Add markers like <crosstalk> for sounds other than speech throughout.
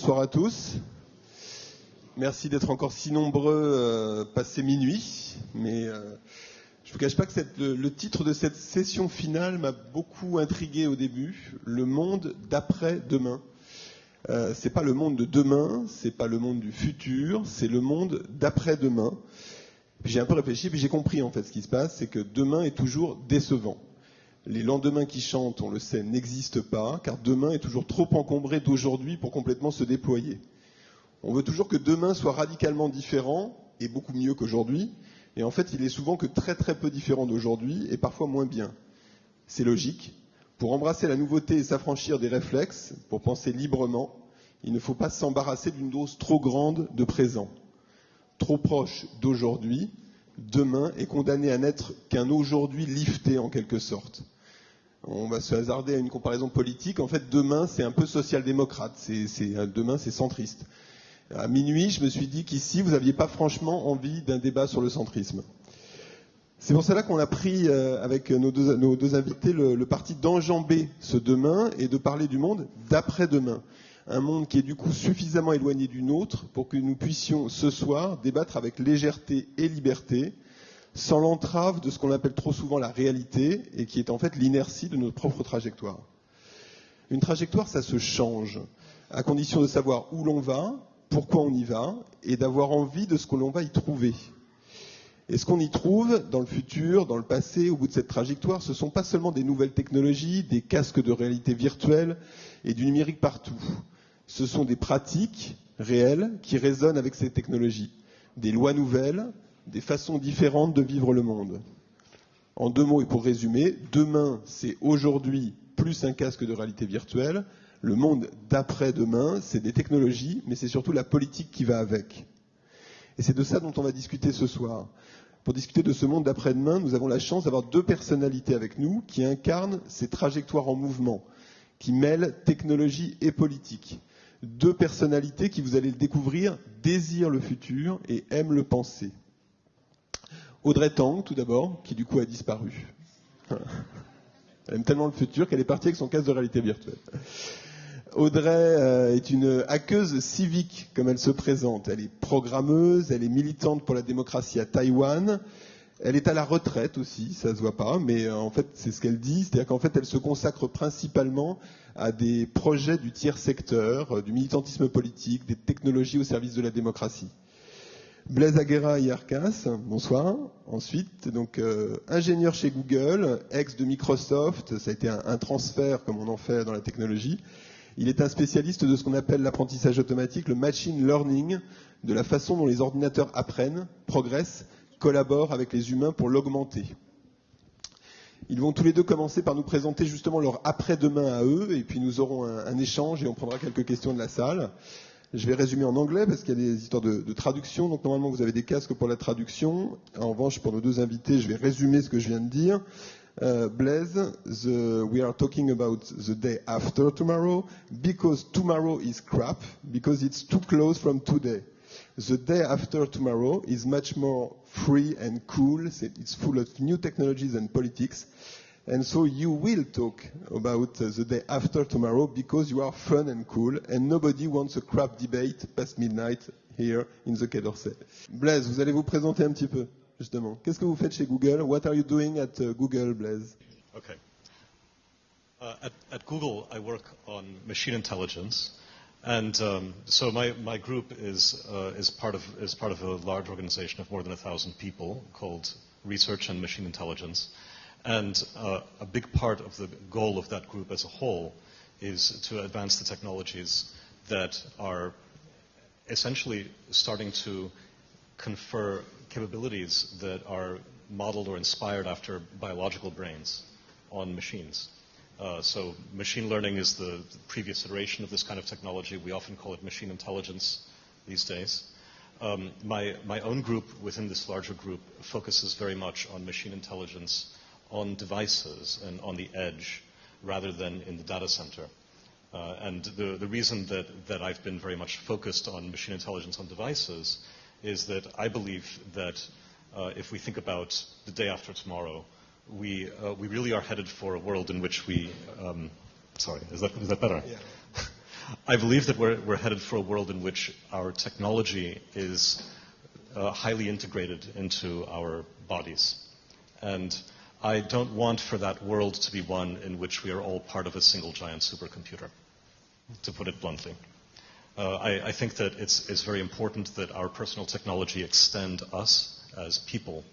bonsoir à tous. Merci d'être encore si nombreux euh, passé minuit. Mais euh, je ne vous cache pas que le, titre de cette session finale m'a beaucoup intrigué au début. Le monde d'après-demain. Euh, c'est pas le monde de demain, c'est pas le monde du futur, c'est le monde d'après-demain. j'ai un peu réfléchi, puis j'ai compris en fait ce qui se passe, c'est que demain est toujours décevant. Les lendemains qui chantent, on le sait, n'existent pas, car demain est toujours trop encombré d'aujourd'hui pour complètement se déployer. On veut toujours que demain soit radicalement différent et beaucoup mieux qu'aujourd'hui, et en fait, il est souvent que très très peu différent d'aujourd'hui et parfois moins bien. C'est logique. Pour embrasser la nouveauté et s'affranchir des réflexes, pour penser librement, il ne faut pas s'embarrasser d'une dose trop grande de présent. Trop proche d'aujourd'hui, demain est condamné à n'être qu'un aujourd'hui lifté en quelque sorte. On va se hasarder à une comparaison politique. En fait, demain, c'est un peu social-démocrate. demain, c'est centriste. À minuit, je me suis dit qu'ici, vous n'aviez pas franchement envie d'un débat sur le centrisme. C'est pour cela qu'on a pris, euh, avec nos deux, invités, le parti d'enjamber ce demain et de parler du monde d'après-demain un monde qui est du coup suffisamment éloigné du nôtre pour que nous puissions ce soir débattre avec légèreté et liberté, sans l'entrave de ce qu'on appelle trop souvent la réalité et qui est en fait l'inertie de notre propre trajectoire. Une trajectoire, ça se change, à condition de savoir où l'on va, pourquoi on y va, et d'avoir envie de ce que l'on va y trouver. Et ce qu'on y trouve dans le futur, dans le passé, au bout de cette trajectoire, ce ne sont pas seulement des nouvelles technologies, des casques de réalité virtuelle et du numérique partout ce sont des pratiques réelles qui résonnent avec ces technologies, des lois nouvelles, des façons différentes de vivre le monde. En deux mots et pour résumer, demain, c'est aujourd'hui plus un casque de réalité virtuelle. Le monde d'après-demain, c'est des technologies, mais c'est surtout la politique qui va avec. Et c'est de ça dont on va discuter ce soir. Pour discuter de ce monde d'après-demain, nous avons la chance d'avoir deux personnalités avec nous qui incarnent ces trajectoires en mouvement, qui mêlent technologie et politique deux personnalités qui, vous allez le découvrir, désirent le futur et aiment le penser. Audrey Tang, tout d'abord, qui du coup a disparu. Elle aime tellement le futur qu'elle est partie avec son casque de réalité virtuelle. Audrey euh, est une hackeuse civique, comme elle se présente. Elle est programmeuse, elle est militante pour la démocratie à Taïwan. Elle est à la retraite aussi, ça se voit pas, mais euh, en fait c'est ce qu'elle dit, c'est-à-dire qu'en fait elle se consacre principalement à des projets du tiers secteur, euh, du militantisme politique, des technologies au service de la démocratie. Blaise Aguera Yarkas, bonsoir. Ensuite, donc euh, ingénieur chez Google, ex de Microsoft, ça a été un, transfert comme on en fait dans la technologie. Il est un spécialiste de ce qu'on appelle l'apprentissage automatique, le machine learning, de la façon dont les ordinateurs apprennent, progressent, collaborent avec les humains pour l'augmenter. Ils vont tous les deux commencer par nous présenter justement leur après-demain à eux, et puis nous aurons un, échange et on prendra quelques questions de la salle. Je vais résumer en anglais parce qu'il y a des histoires de, traduction. Donc normalement vous avez des casques pour la traduction. En revanche, pour nos deux invités, je vais résumer ce que je viens de dire. Uh, Blaise, the, we are talking about the day after tomorrow because tomorrow is crap because it's too close from today. The day after tomorrow is much more free and cool. It's full of new technologies and politics. And so you will talk about uh, the day after tomorrow because you are fun and cool and nobody wants a crap debate past midnight here in the Quai d'Orsay. Blaise, vous allez vous présenter un petit peu, justement. Qu'est-ce que vous faites chez Google? What are you doing at uh, Google, Blaise? Okay. Uh, at, at Google, I work on machine intelligence. And um, so my, my group is, uh, is, part of, is part of a large organization of more than a thousand people called Research and Machine Intelligence. And uh, a big part of the goal of that group as a whole is to advance the technologies that are essentially starting to confer capabilities that are modeled or inspired after biological brains on machines. Uh, so machine learning is the, previous iteration of this kind of technology. We often call it machine intelligence these days. Um, my, my own group within this larger group focuses very much on machine intelligence on devices and on the edge rather than in the data center. Uh, and the, the reason that, that I've been very much focused on machine intelligence on devices is that I believe that uh, if we think about the day after tomorrow, we, uh, we really are headed for a world in which we, um, sorry, is that, is that better? Yeah. <laughs> I believe that we're, we're headed for a world in which our technology is uh, highly integrated into our bodies. And I don't want for that world to be one in which we are all part of a single giant supercomputer, to put it bluntly. Uh, I, I, think that it's, it's, very important that our personal technology extend us as people.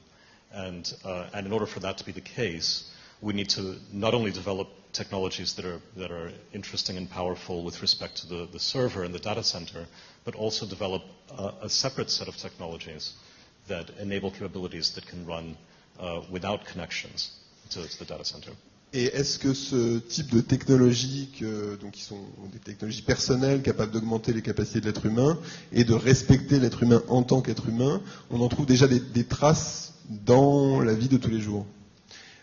And, uh, and, in order for that to be the case, we need to not only develop technologies that are, that are interesting and powerful with respect to the, the server and the data center, but also develop a, a separate set of technologies that enable capabilities that can run without connections to, to the data center. Et est-ce que ce type de technologies, que, donc qui sont des technologies personnelles capables d'augmenter les capacités de l'être humain et de respecter l'être humain en tant qu'être humain, on en trouve déjà des, des, traces dans la vie de tous les jours?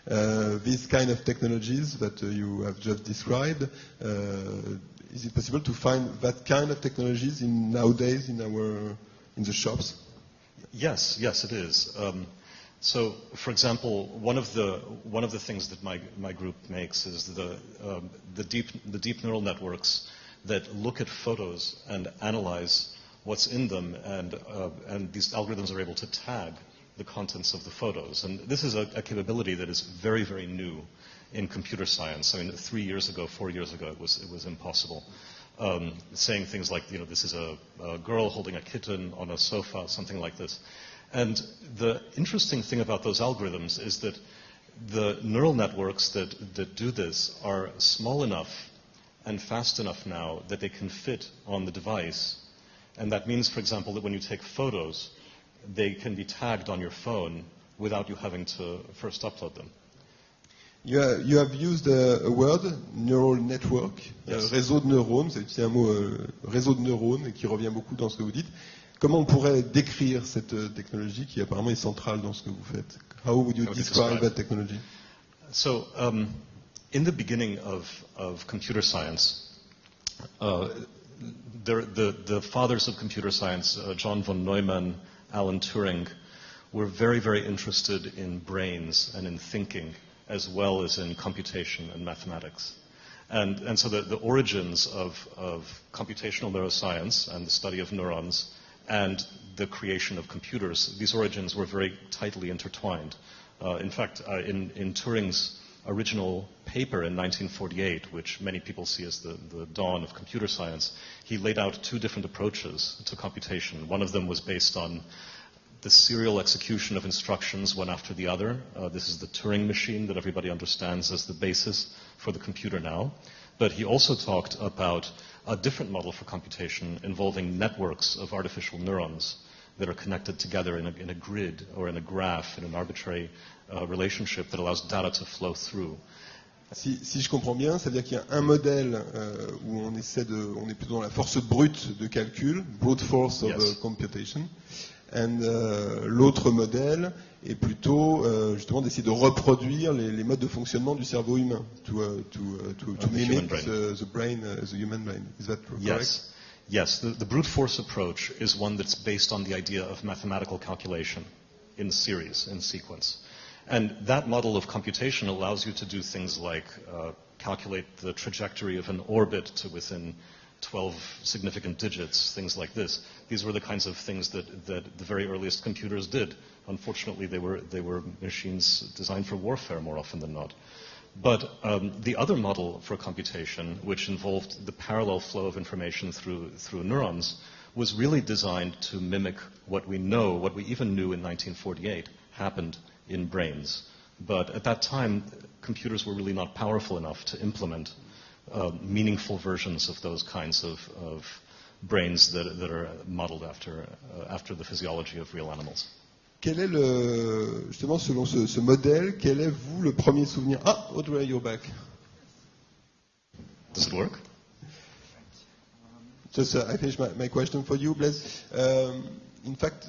Uh, These kind of technologies that uh, you have just described, uh, is it possible to find that kind of technologies in nowadays in our in the shops? Yes, yes, it is. Um, so, for example, one of the one of the things that my my group makes is the um, the deep the deep neural networks that look at photos and analyze what's in them, and uh, and these algorithms are able to tag the contents of the photos. And this is a, a, capability that is very very new in computer science. I mean, three years ago, four years ago, it was it was impossible. Um, saying things like, you know, this is a, a girl holding a kitten on a sofa, something like this. And the interesting thing about those algorithms is that the neural networks that, that do this are small enough and fast enough now that they can fit on the device. And that means, for example, that when you take photos, they can be tagged on your phone without you having to first upload them. You have, you have used a, a, word, neural network, yes. uh, réseau de neurones, c'est un mot euh, réseau de neurones qui revient beaucoup dans ce que vous dites. Comment on pourrait décrire cette euh, technologie qui apparemment est centrale dans ce que vous faites? How would you describe, that technology? So, um, in the beginning of, of computer science, uh, there, the, the, fathers of computer science, uh, John von Neumann, Alan Turing, were very, very interested in brains and in thinking, as well as in computation and mathematics. And, and so the, the origins of, of computational neuroscience and the study of neurons and the creation of computers, these origins were very tightly intertwined. Uh, in fact, uh, in, in, Turing's original paper in 1948, which many people see as the, the, dawn of computer science, he laid out two different approaches to computation. One of them was based on the serial execution of instructions one after the other. Uh, this is the Turing machine that everybody understands as the basis for the computer now. But he also talked about a different model for computation involving networks of artificial neurons that are connected together in a, in a grid or in a graph, in an arbitrary uh, relationship that allows data to flow through. Si, si, je comprends bien, ça veut dire qu'il y a un modèle euh, où on essaie de, on est plutôt dans la force brute de calcul, brute force of yes. uh, computation, and uh, l'autre modèle est plutôt euh, justement d'essayer de reproduire les, les, modes de fonctionnement du cerveau humain, to, uh, to, uh, to, to mimic the, the, brain as a human brain. Is that correct? Yes. Yes, the, the, brute force approach is one that's based on the idea of mathematical calculation in series, in sequence. And that model of computation allows you to do things like uh, calculate the trajectory of an orbit to within 12 significant digits, things like this. These were the kinds of things that, that the very earliest computers did. Unfortunately, they were, they were machines designed for warfare more often than not. But um, the other model for computation, which involved the parallel flow of information through, through neurons, was really designed to mimic what we know, what we even knew in 1948 happened in brains. But at that time, computers were really not powerful enough to implement uh, meaningful versions of those kinds of, of brains that, that, are modeled after, uh, after the physiology of real animals. Quel est le, justement, selon ce, ce, modèle, quel est, vous, le premier souvenir Ah, Audrey, you're back. Does it work? Just, uh, I finish my, my, question for you, Blaise. Um, in fact,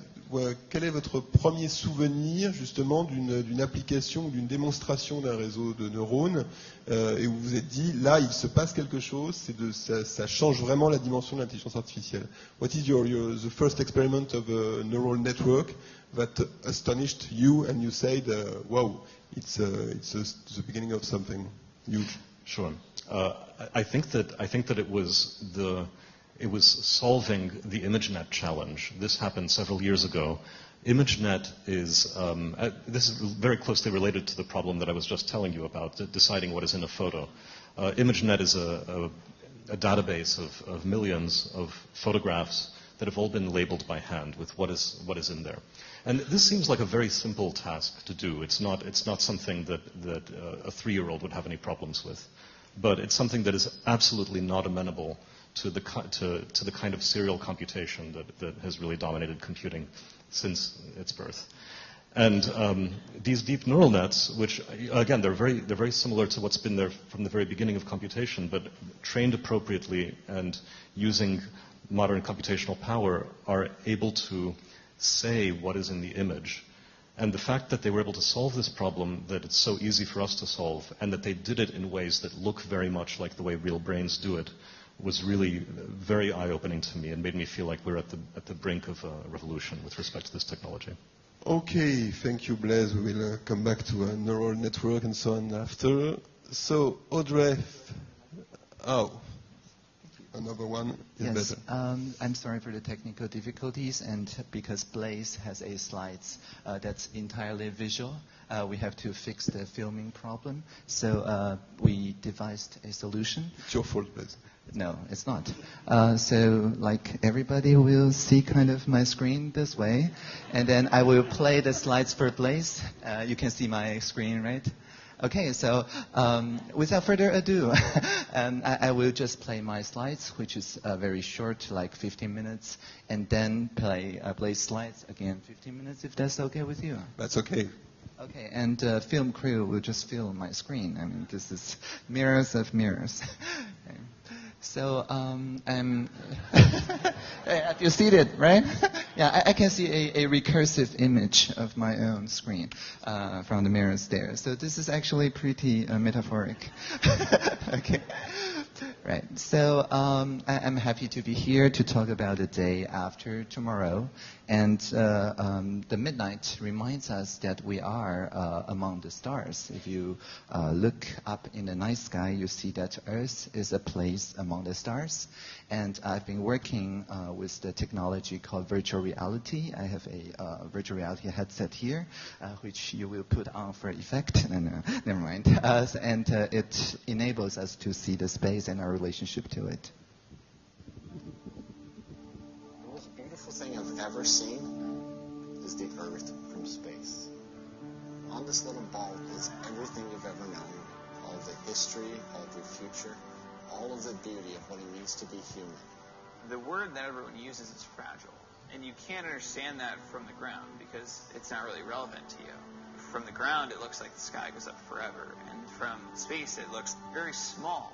quel est votre premier souvenir justement d'une application ou d'une démonstration d'un réseau de neurones euh, et où vous vous êtes dit là il se passe quelque chose, de, ça, change vraiment la dimension de l'intelligence artificielle. What is your, your, the first experiment of a neural network that astonished you and you said uh, wow it's, uh, it's uh, the beginning of something huge? Sure. Uh, I think that I think that it was the it was solving the ImageNet challenge. This happened several years ago. ImageNet is, um, uh, this is very closely related to the problem that I was just telling you about, deciding what is in a photo. Uh, ImageNet is a, a, a database of, of, millions of photographs that have all been labeled by hand with what is, what is in there. And this seems like a very simple task to do. It's not, it's not something that, that uh, a three-year-old would have any problems with. But it's something that is absolutely not amenable to the, to, to the kind of serial computation that, that has really dominated computing since its birth. And um, these deep neural nets, which again they're very they're very similar to what's been there from the very beginning of computation, but trained appropriately and using modern computational power, are able to say what is in the image. And the fact that they were able to solve this problem, that it's so easy for us to solve, and that they did it in ways that look very much like the way real brains do it, was really very eye-opening to me and made me feel like we're at the, at the brink of a revolution with respect to this technology. Okay, thank you, Blaise. We will uh, come back to a neural network and so on after. So, Audrey, oh, another one is yes, better. Um, I'm sorry for the technical difficulties, and because Blaise has a slides uh, that's entirely visual, uh, we have to fix the filming problem. So uh, we devised a solution. It's your fault, Blaise. No, it's not. Uh, so, like, everybody will see kind of my screen this way, and then I will play the slides for Blaise. Uh, you can see my screen, right? Okay, so um, without further ado, <laughs> um, I, I, will just play my slides, which is uh, very short, like 15 minutes, and then play uh, Blaise slides again 15 minutes, if that's okay with you. That's okay. Okay, and uh, film crew will just fill my screen. I mean, this is mirrors of mirrors. <laughs> okay. So um, I'm. <laughs> you see it, right? <laughs> yeah, I, I, can see a, a, recursive image of my own screen uh, from the mirrors there. So this is actually pretty uh, metaphoric. <laughs> okay. Right. So um, I, am happy to be here to talk about the day after tomorrow. And uh, um, the midnight reminds us that we are uh, among the stars. If you uh, look up in the night sky, you see that Earth is a place among the stars. And I've been working uh, with the technology called virtual reality. I have a uh, virtual reality headset here, uh, which you will put on for effect. <laughs> no, no, never mind. and it enables us to see the space and our relationship to it. Ever seen is the Earth from space. On this little ball is everything you've ever known, all the history, all the future, all of the beauty of what it means to be human. The word that everyone uses is fragile. And you can't understand that from the ground because it's not really relevant to you. From the ground, it looks like the sky goes up forever. And from space, it looks very small.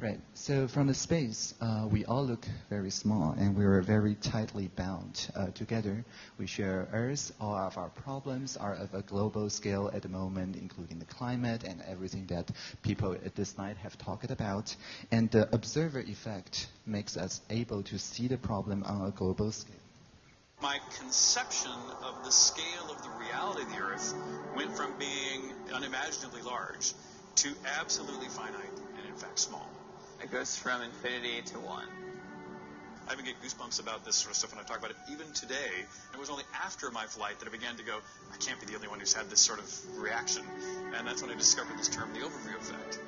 Right. So from the space, uh, we all look very small, and we are very tightly bound uh, together. We share Earth. All of our problems are of a global scale at the moment, including the climate and everything that people at this night have talked about. And the observer effect makes us able to see the problem on a global scale. My conception of the scale of the reality of the Earth went from being unimaginably large to absolutely finite and, in fact, small. It goes from infinity to one. I even get goosebumps about this sort of stuff when I talk about it. Even today, it was only after my flight that I began to go, I can't be the only one who's had this sort of reaction. And that's when I discovered this term, the overview effect.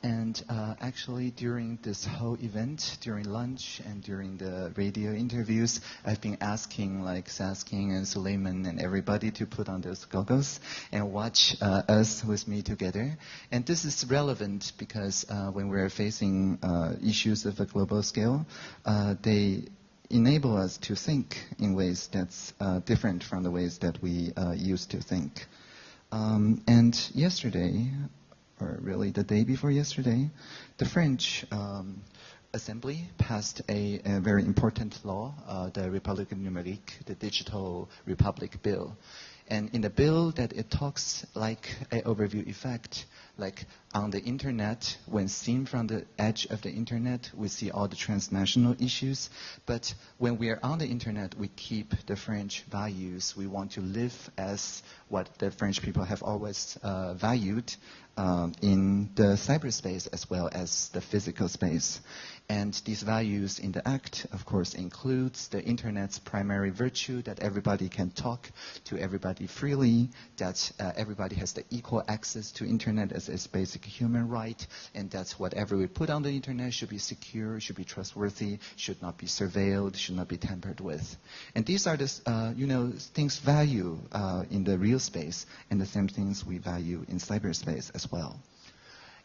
And uh, actually, during this whole event, during lunch and during the radio interviews, I've been asking like Saskin and Suleiman and everybody to put on those goggles and watch uh, us with me together. And this is relevant because uh, when we're facing uh, issues of a global scale, uh, they enable us to think in ways that's uh, different from the ways that we used to think. Um, and yesterday, or really the day before yesterday, the French um, Assembly passed a, a, very important law, uh, the République numérique, the Digital Republic Bill. And in the bill that it talks like an overview effect, like on the internet, when seen from the edge of the internet, we see all the transnational issues. But when we are on the internet, we keep the French values. We want to live as what the French people have always uh, valued um, in the cyberspace as well as the physical space. And these values in the act, of course, includes the internet's primary virtue that everybody can talk to everybody freely, that uh, everybody has the equal access to internet as a basic human right, and that whatever we put on the internet should be secure, should be trustworthy, should not be surveilled, should not be tampered with. And these are the, uh, you know, things value uh, in the real space, and the same things we value in cyberspace as well.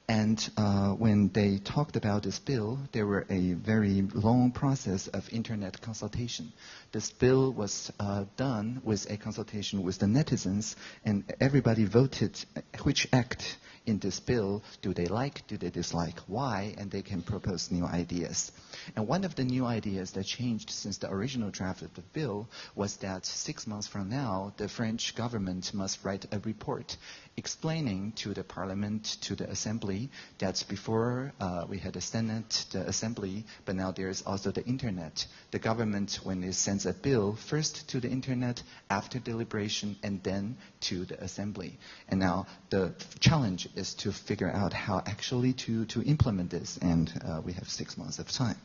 And uh, when they talked about this bill, there were a very long process of internet consultation. This bill was uh, done with a consultation with the netizens, and everybody voted which act in this bill do they like, do they dislike, why, and they can propose new ideas. And one of the new ideas that changed since the original draft of the bill was that six months from now, the French government must write a report explaining to the parliament, to the assembly, that before uh, we had the Senate, the assembly, but now there's also the internet. The government, when it sends a bill, first to the internet, after deliberation, and then to the assembly. And now the challenge is to figure out how actually to, to implement this, and uh, we have six months of time.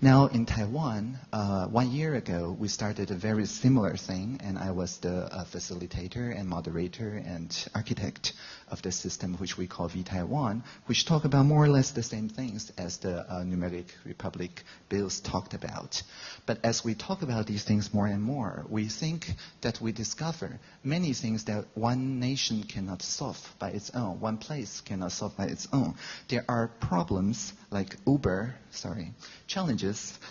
Now in Taiwan, uh, one year ago, we started a very similar thing, and I was the uh, facilitator and moderator and architect of the system, which we call vTaiwan, which talk about more or less the same things as the uh, Numeric Republic bills talked about. But as we talk about these things more and more, we think that we discover many things that one nation cannot solve by its own, one place cannot solve by its own. There are problems like Uber, sorry, challenges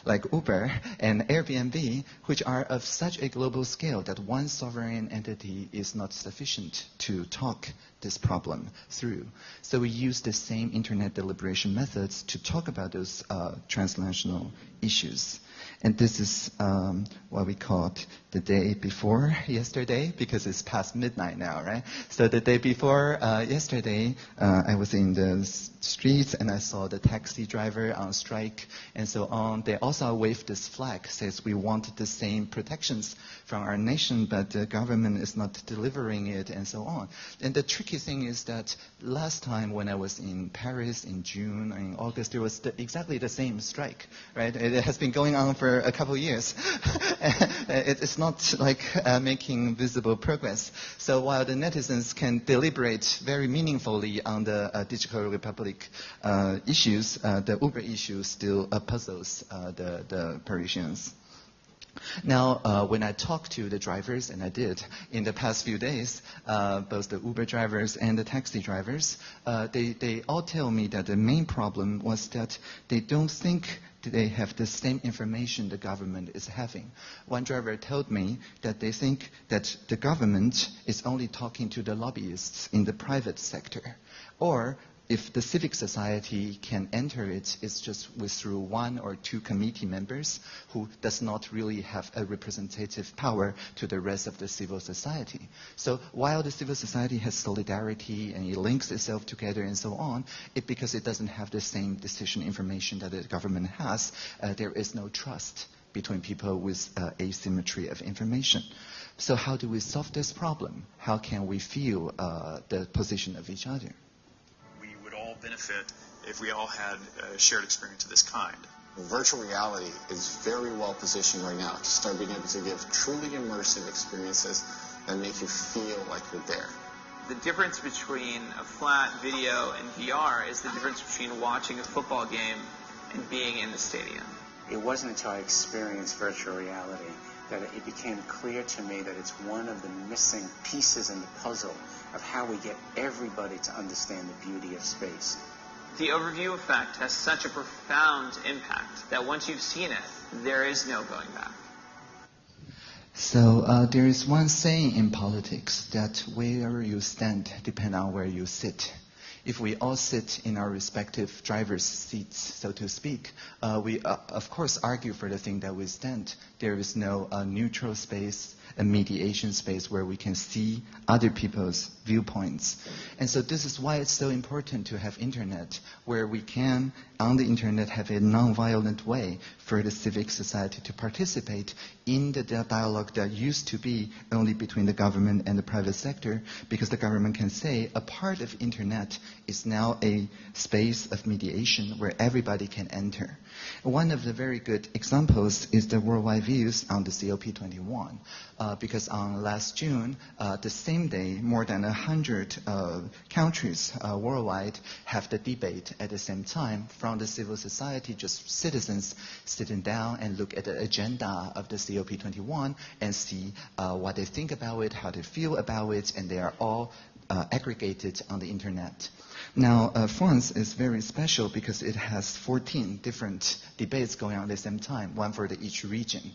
like Uber and Airbnb, which are of such a global scale that one sovereign entity is not sufficient to talk this problem through. So we use the same internet deliberation methods to talk about those uh, transnational issues. And this is um, what we called the day before yesterday, because it's past midnight now, right? So the day before uh, yesterday, uh, I was in the streets and I saw the taxi driver on strike and so on. They also waved this flag, says we want the same protections from our nation, but the government is not delivering it and so on. And the tricky thing is that last time when I was in Paris in June in August, there was the, exactly the same strike, right? It has been going on for a couple of years. <laughs> it's not like uh, making visible progress. So while the netizens can deliberate very meaningfully on the uh, digital republic uh, issues, uh, the Uber issue still uh, puzzles uh, the, the Parisians. Now, uh, when I talk to the drivers, and I did in the past few days, uh, both the Uber drivers and the taxi drivers, uh, they, they all tell me that the main problem was that they don't think they have the same information the government is having. One driver told me that they think that the government is only talking to the lobbyists in the private sector, or if the civic society can enter it, it's just with through one or two committee members who does not really have a representative power to the rest of the civil society. So while the civil society has solidarity and it links itself together and so on, it, because it doesn't have the same decision information that the government has, uh, there is no trust between people with uh, asymmetry of information. So how do we solve this problem? How can we feel uh, the position of each other? Benefit if we all had a shared experience of this kind. Virtual reality is very well positioned right now to start being able to give truly immersive experiences that make you feel like you're there. The difference between a flat video and VR is the difference between watching a football game and being in the stadium. It wasn't until I experienced virtual reality that it became clear to me that it's one of the missing pieces in the puzzle of how we get everybody to understand the beauty of space. The overview effect has such a profound impact that once you've seen it, there is no going back. So uh, there is one saying in politics that where you stand depends on where you sit if we all sit in our respective driver's seats, so to speak, uh, we uh, of course argue for the thing that we stand. There is no uh, neutral space. A mediation space where we can see other people's viewpoints. And so this is why it's so important to have internet, where we can, on the internet, have a non-violent way for the civic society to participate in the dialogue that used to be only between the government and the private sector, because the government can say a part of internet is now a space of mediation where everybody can enter. One of the very good examples is the worldwide views on the COP21, uh, because on last June, uh, the same day, more than 100 uh, countries uh, worldwide have the debate at the same time from the civil society, just citizens sitting down and look at the agenda of the COP21 and see uh, what they think about it, how they feel about it, and they are all uh, aggregated on the internet. Now, uh, France is very special because it has 14 different debates going on at the same time, one for the, each region.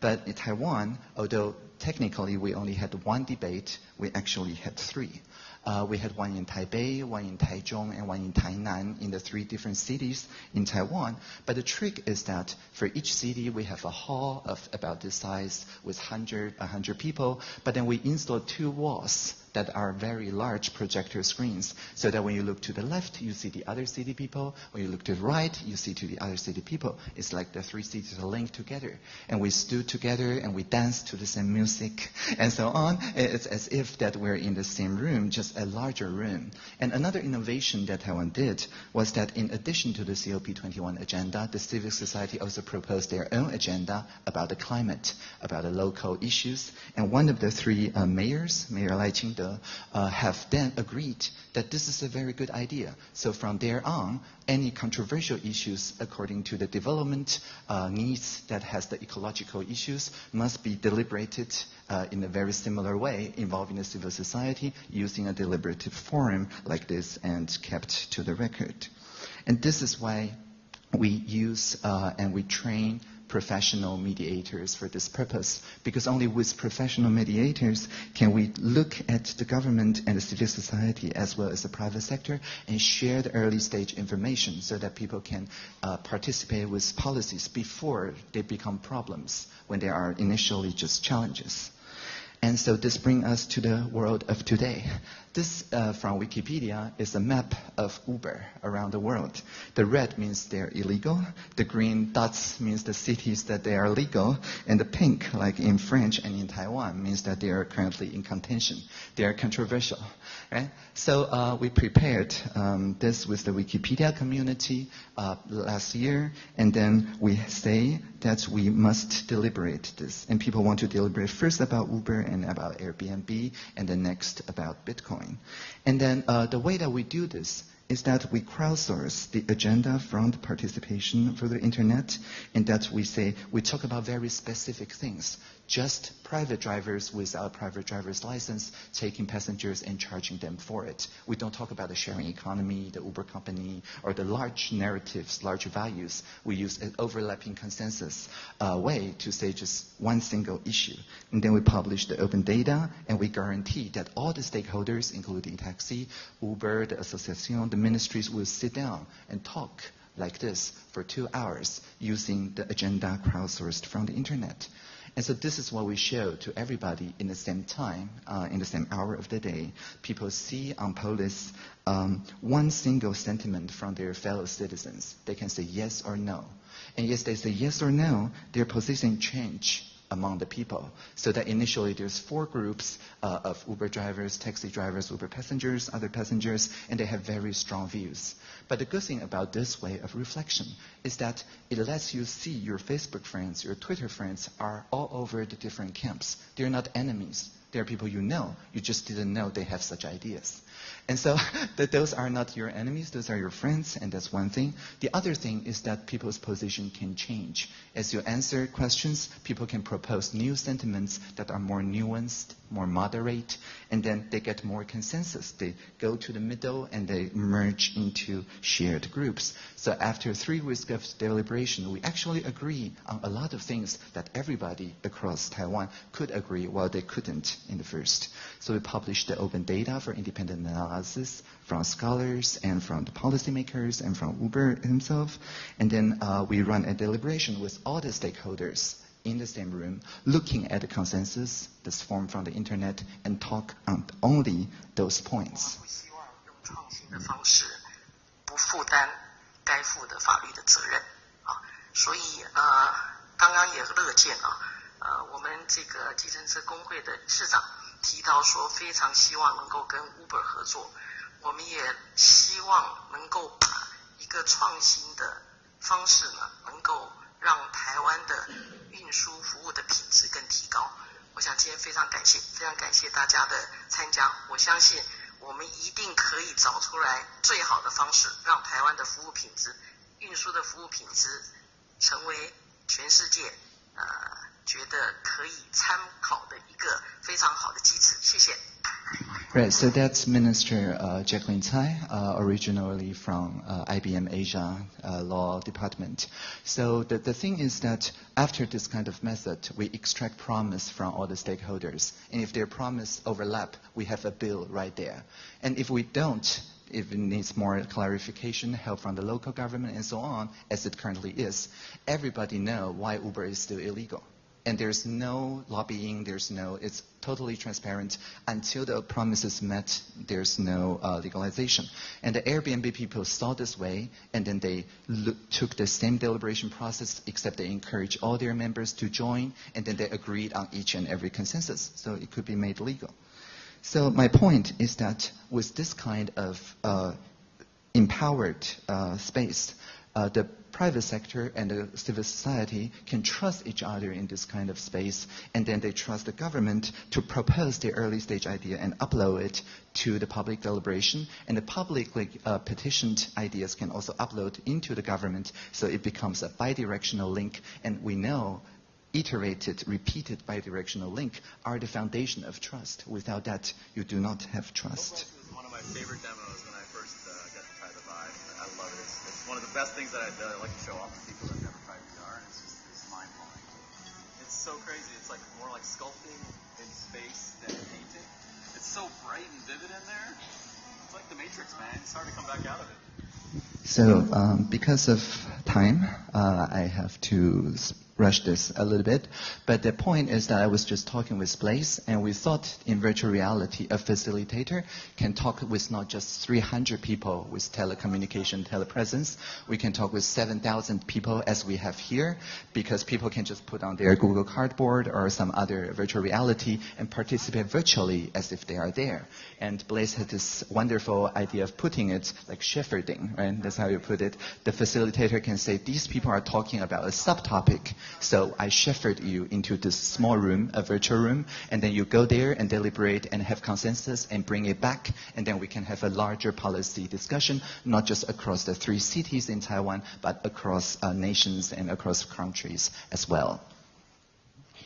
But in Taiwan, although technically we only had one debate, we actually had three. Uh, we had one in Taipei, one in Taichung, and one in Tainan in the three different cities in Taiwan. But the trick is that for each city, we have a hall of about this size with 100, 100 people, but then we install two walls that are very large projector screens so that when you look to the left, you see the other city people. When you look to the right, you see to the other city people. It's like the three cities are linked together. And we stood together and we danced to the same music <laughs> and so on. It's as if that we're in the same room, just a larger room. And another innovation that Taiwan did was that in addition to the COP21 agenda, the civil society also proposed their own agenda about the climate, about the local issues. And one of the three uh, mayors, Mayor Lai Ching-te, uh, have then agreed that this is a very good idea. So from there on, any controversial issues according to the development uh, needs that has the ecological issues must be deliberated uh, in a very similar way involving the civil society using a deliberative forum like this and kept to the record. And this is why we use uh, and we train professional mediators for this purpose, because only with professional mediators can we look at the government and the civil society as well as the private sector and share the early stage information so that people can uh, participate with policies before they become problems when they are initially just challenges. And so this brings us to the world of today. This uh, from Wikipedia is a map of Uber around the world. The red means they're illegal. The green dots means the cities that they are legal. And the pink, like in French and in Taiwan, means that they are currently in contention. They are controversial. Right? So uh, we prepared um, this with the Wikipedia community uh, last year, and then we say that we must deliberate this. And people want to deliberate first about Uber and about Airbnb, and then next about Bitcoin. And then uh, the way that we do this is that we crowdsource the agenda from the participation for the internet, and that we say we talk about very specific things just private drivers without private driver's license taking passengers and charging them for it. We don't talk about the sharing economy, the Uber company, or the large narratives, large values. We use an overlapping consensus uh, way to say just one single issue. And then we publish the open data, and we guarantee that all the stakeholders, including taxi, Uber, the association, the ministries, will sit down and talk like this for two hours using the agenda crowdsourced from the internet. And so this is what we show to everybody in the same time, uh, in the same hour of the day. People see on Polis um, one single sentiment from their fellow citizens. They can say yes or no. And yes, they say yes or no, their position change among the people. So that initially there's four groups uh, of Uber drivers, taxi drivers, Uber passengers, other passengers, and they have very strong views. But the good thing about this way of reflection is that it lets you see your Facebook friends, your Twitter friends are all over the different camps. They're not enemies. They're people you know. You just didn't know they have such ideas. And so <laughs> that those are not your enemies, those are your friends, and that's one thing. The other thing is that people's position can change. As you answer questions, people can propose new sentiments that are more nuanced, more moderate, and then they get more consensus. They go to the middle and they merge into shared groups. So after three weeks of deliberation, we actually agree on a lot of things that everybody across Taiwan could agree while they couldn't in the first. So we published the open data for independent analysis from scholars and from the policymakers and from Uber himself. And then uh, we run a deliberation with all the stakeholders in the same room, looking at the consensus that's formed from the internet, and talk on only those points. 不希提到说，非常希望能够跟 Uber 合作，我们也希望能够把一个创新的方式呢，能够让台湾的运输服务的品质更提高。我想今天非常感谢，非常感谢大家的参加。我相信我们一定可以找出来最好的方式，让台湾的服务品质、运输的服务品质成为全世界呃觉得可以参考的一个非常好的机制。谢谢。Right, so that's Minister uh, Jaclyn Tsai, uh, originally from uh, IBM Asia uh, Law Department. So the, the thing is that after this kind of method, we extract promise from all the stakeholders. And if their promise overlap, we have a bill right there. And if we don't, if it needs more clarification, help from the local government, and so on, as it currently is, everybody know why Uber is still illegal and there's no lobbying, there's no, it's totally transparent. Until the promise is met, there's no uh, legalization. And the Airbnb people saw this way, and then they look, took the same deliberation process, except they encouraged all their members to join, and then they agreed on each and every consensus, so it could be made legal. So my point is that with this kind of uh, empowered uh, space, uh, the private sector and the civil society can trust each other in this kind of space, and then they trust the government to propose the early stage idea and upload it to the public deliberation, and the publicly uh, petitioned ideas can also upload into the government, so it becomes a bidirectional link, and we know iterated, repeated bidirectional link are the foundation of trust. Without that, you do not have trust. One of the best things that I, that I like to show off to people that have never tried VR, and it's just it's mind blowing. It's so crazy. It's like more like sculpting in space than painting. It's so bright and vivid in there. It's like the Matrix, man. It's hard to come back out of it. So, um, because of time, uh, I have to rush this a little bit. But the point is that I was just talking with Blaise, and we thought in virtual reality, a facilitator can talk with not just 300 people with telecommunication, telepresence. We can talk with 7,000 people as we have here, because people can just put on their Google Cardboard or some other virtual reality and participate virtually as if they are there. And Blaise had this wonderful idea of putting it like shepherding, right? That's how you put it. The facilitator can say, these people are talking about a subtopic. So I shepherd you into this small room, a virtual room, and then you go there and deliberate and have consensus and bring it back, and then we can have a larger policy discussion, not just across the three cities in Taiwan, but across uh, nations and across countries as well.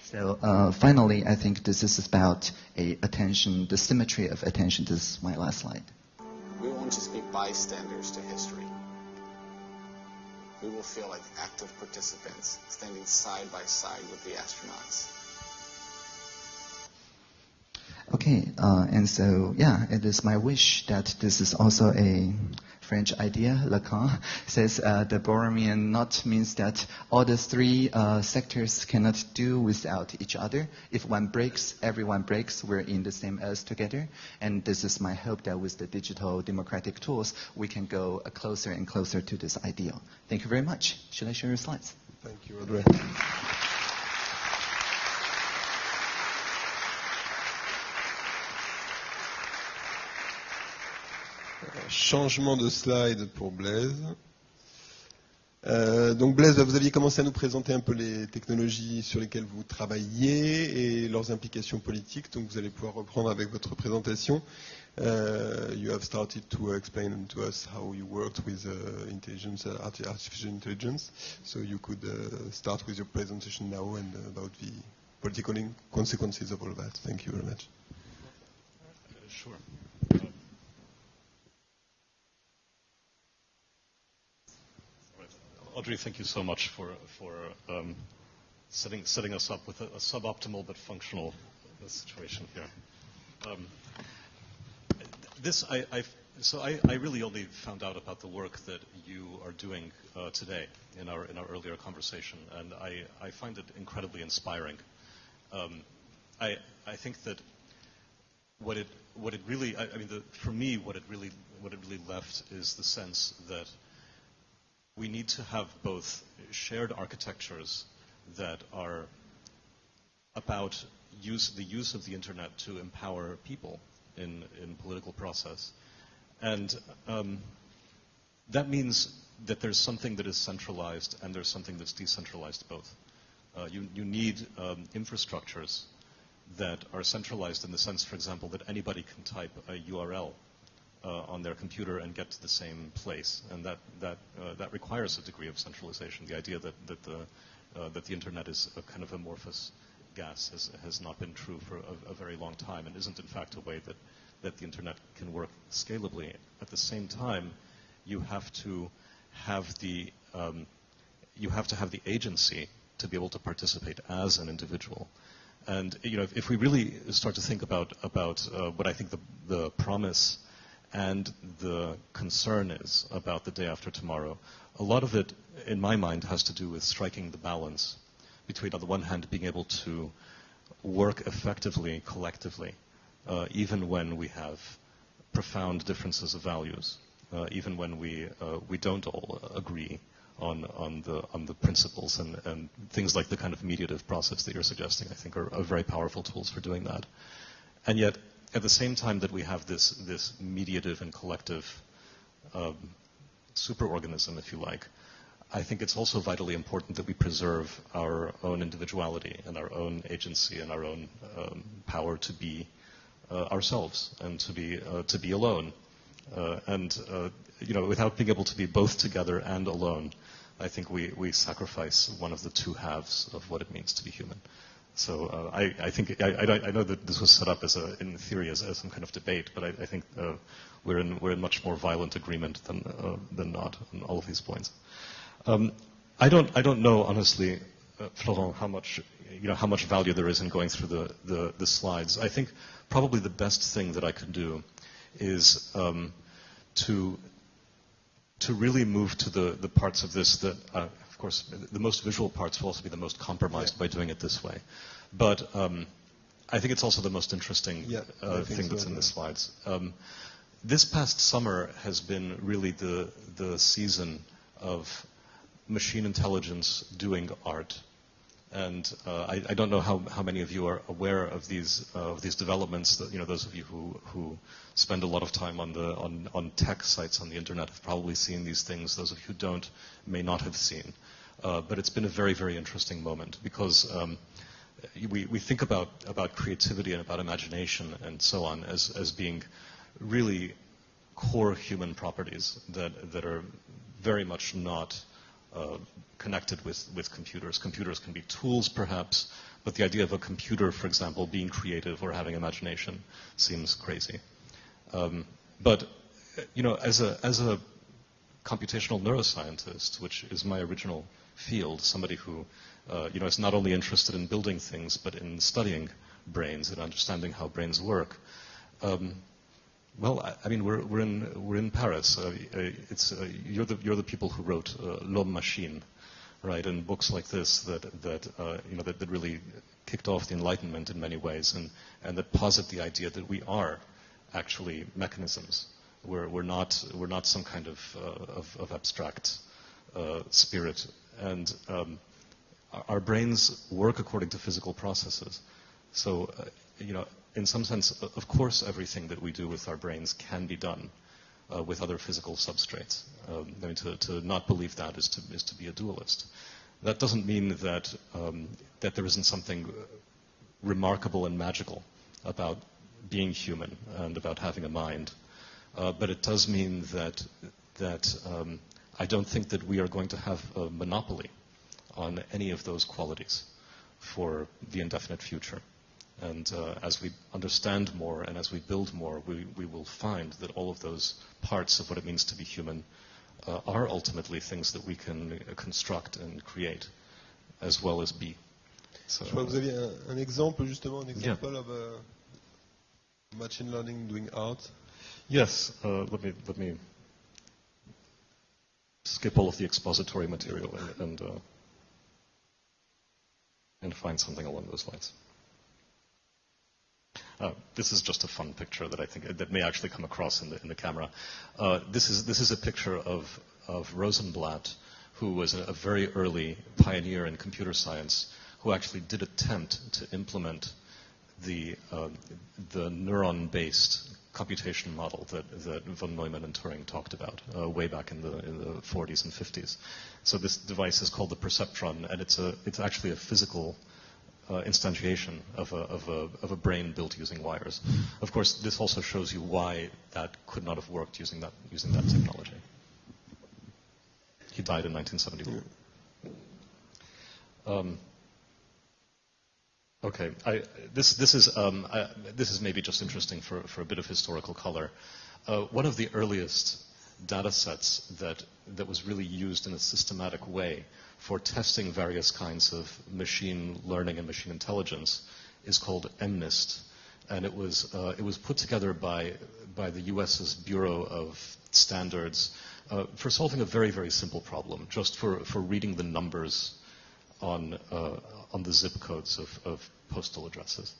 So uh, finally, I think this is about a attention, the symmetry of attention. This is my last slide. We want to be bystanders to history. We will feel like active participants, standing side by side with the astronauts. Okay, uh, and so yeah, it is my wish that this is also a French idea. Lacan <laughs> says uh, the Borromean knot means that all the three uh, sectors cannot do without each other. If one breaks, everyone breaks. We're in the same earth together. And this is my hope that with the digital democratic tools, we can go uh, closer and closer to this ideal. Thank you very much. Should I share your slides? Thank you, Audrey. Changement de slide pour Blaise. Euh, donc Blaise, vous aviez commencé à nous présenter un peu les technologies sur lesquelles vous travaillez et leurs implications politiques. Donc vous allez pouvoir reprendre avec votre présentation. Uh, you have started to explain to us how you worked with uh, intelligence, uh, arti- artificial intelligence. So you could uh, start with your presentation now and uh, about the political consequences of all that. Thank you very much. Sure. Audrey, thank you so much for, for um, setting, setting us up with a, a suboptimal but functional situation here. Um, this, I, I so I, I, really only found out about the work that you are doing uh, today in our in our earlier conversation, and I, I find it incredibly inspiring. Um, I I think that what it what it really I, I mean the, for me what it really what it really left is the sense that we need to have both shared architectures that are about use, the use of the internet to empower people in, in political process. And um, that means that there's something that is centralized and there's something that's decentralized both. Uh, you, you, need um, infrastructures that are centralized in the sense, for example, that anybody can type a URL on their computer and get to the same place. And that, that, uh, that requires a degree of centralization. The idea that, that, the, uh, that the internet is a kind of amorphous gas has, has not been true for a, a, very long time and isn't in fact a way that, that the internet can work scalably. At the same time, you have to have the, um, you have to have the agency to be able to participate as an individual. And you know, if, if we really start to think about about uh, what I think the the promise and the concern is about the day after tomorrow, a lot of it, in my mind, has to do with striking the balance between, on the one hand, being able to work effectively collectively, uh, even when we have profound differences of values, uh, even when we uh, we don't all agree on on the on the principles and, and things like the kind of mediative process that you're suggesting. I think are, are very powerful tools for doing that, and yet at the same time that we have this, this mediative and collective um, superorganism, if you like, I think it's also vitally important that we preserve our own individuality and our own agency and our own um, power to be uh, ourselves and to be uh, to be alone. Uh, and uh, you know, without being able to be both together and alone, I think we, we sacrifice one of the two halves of what it means to be human. So uh, I, I, think I, I, know that this was set up as a, in theory as, as some kind of debate, but I, I think uh, we're in we're in much more violent agreement than uh, than not on all of these points. Um, I don't I don't know honestly, uh, Florent, how much you know how much value there is in going through the, the, the slides. I think probably the best thing that I can do is um, to to really move to the, the parts of this that uh, course, the most visual parts will also be the most compromised yeah. by doing it this way. But um, I think it's also the most interesting yeah, uh, thing so, that's in yeah. the slides. Um, this past summer has been really the the season of machine intelligence doing art. And uh, I, I, don't know how, how many of you are aware of these uh, of these developments. That, you know, those of you who, who spend a lot of time on the on, on tech sites on the internet have probably seen these things. Those of you who don't may not have seen. Uh, but it's been a very very interesting moment because um, we we think about about creativity and about imagination and so on as as being really core human properties that that are very much not uh, connected with, with computers. Computers can be tools, perhaps, but the idea of a computer, for example, being creative or having imagination seems crazy. Um, but, you know, as a, as a computational neuroscientist, which is my original field, somebody who, uh, you know, is not only interested in building things, but in studying brains and understanding how brains work, um, well, I, I, mean, we're, we're, in, we're in Paris. Uh, uh it's, uh, you're, the, you're the people who wrote uh, L'Homme Machine, right? And books like this that, that, uh, you know, that, that, really kicked off the Enlightenment in many ways and, and that posit the idea that we are actually mechanisms. We're, we're, not, we're not some kind of, uh, of, of, abstract spirit. And um, our brains work according to physical processes. So, you know, in some sense, of course, everything that we do with our brains can be done uh, with other physical substrates. Um, I mean, to, to, not believe that is to, is to be a dualist. That doesn't mean that, um, that there isn't something remarkable and magical about being human and about having a mind. Uh, but it does mean that, that um, I don't think that we are going to have a monopoly on any of those qualities for the indefinite future. And uh, as we understand more and as we build more, we, we will find that all of those parts of what it means to be human uh, are ultimately things that we can uh, construct and create as well as be. So, Je crois que vous aviez un, un exemple, justement, un exemple yeah. of uh, machine learning doing art. Yes, uh, let me let me skip all of the expository material and and, uh, and find something along those lines. Uh, this is just a fun picture that I think that may actually come across in the in the camera. Uh, this is this is a picture of of Rosenblatt, who was a, a very early pioneer in computer science, who actually did attempt to implement the uh, the neuron-based computation model that, that von Neumann and Turing talked about uh, way back in the in the 40s and 50s. So this device is called the perceptron, and it's a it's actually a physical uh, instantiation of a, of, a, of a brain built using wires. Of course, this also shows you why that could not have worked using that, using that technology. He died in 1971. Um, okay, I, this, this, is, um, I, this is maybe just interesting for, for a bit of historical color. Uh, one of the earliest data sets that, that was really used in a systematic way for testing various kinds of machine learning and machine intelligence is called MNIST. And it was, uh, it was put together by, by the US's Bureau of Standards uh, for solving a very, very simple problem, just for, for reading the numbers on, uh, on the zip codes of, of postal addresses.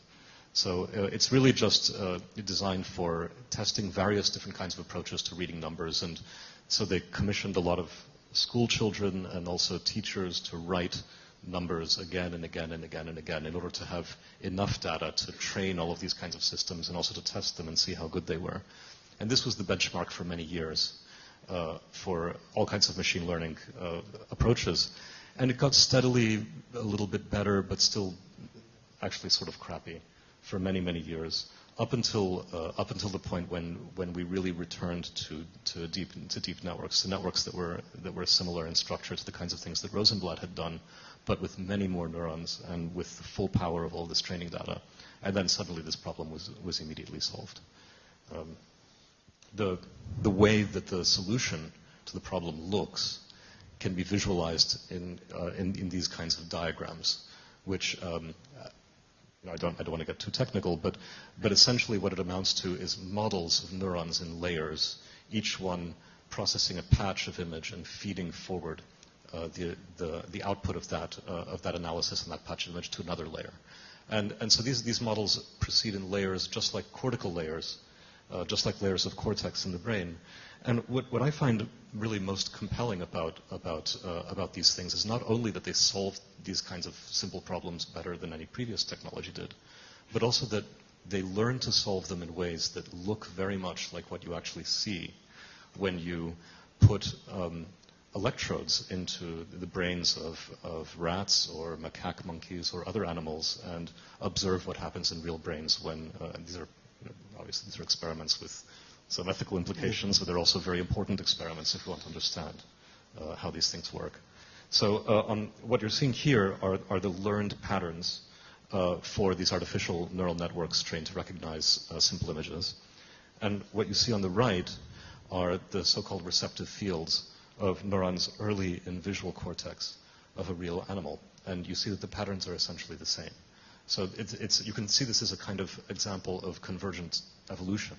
So uh, it's really just uh, designed for testing various different kinds of approaches to reading numbers. And so they commissioned a lot of school children and also teachers to write numbers again and again and again and again in order to have enough data to train all of these kinds of systems and also to test them and see how good they were. And this was the benchmark for many years uh, for all kinds of machine learning uh, approaches. And it got steadily a little bit better, but still actually sort of crappy for many, many years up until uh, up until the point when when we really returned to to deep to deep networks, to networks that were that were similar in structure to the kinds of things that Rosenblatt had done, but with many more neurons and with the full power of all this training data. And then suddenly this problem was was immediately solved. Um, the the way that the solution to the problem looks can be visualized in uh, in, in these kinds of diagrams, which um, you know, I don't, I don't want to get too technical, but, but essentially what it amounts to is models of neurons in layers, each one processing a patch of image and feeding forward uh, the, the, the output of that, uh, of that analysis and that patch of image to another layer. And, and so these, these models proceed in layers just like cortical layers, uh, just like layers of cortex in the brain. And what, what I find really most compelling about, about, uh, about these things is not only that they solve these kinds of simple problems better than any previous technology did, but also that they learn to solve them in ways that look very much like what you actually see when you put um, electrodes into the brains of, of rats or macaque monkeys or other animals and observe what happens in real brains when, uh, these are, obviously these are experiments with some ethical implications, but they're also very important experiments if you want to understand uh, how these things work. So uh, what you're seeing here are, are the learned patterns uh, for these artificial neural networks trained to recognize uh, simple images. And what you see on the right are the so-called receptive fields of neurons early in visual cortex of a real animal. And you see that the patterns are essentially the same. So it's, it's, you can see this as a kind of example of convergent evolution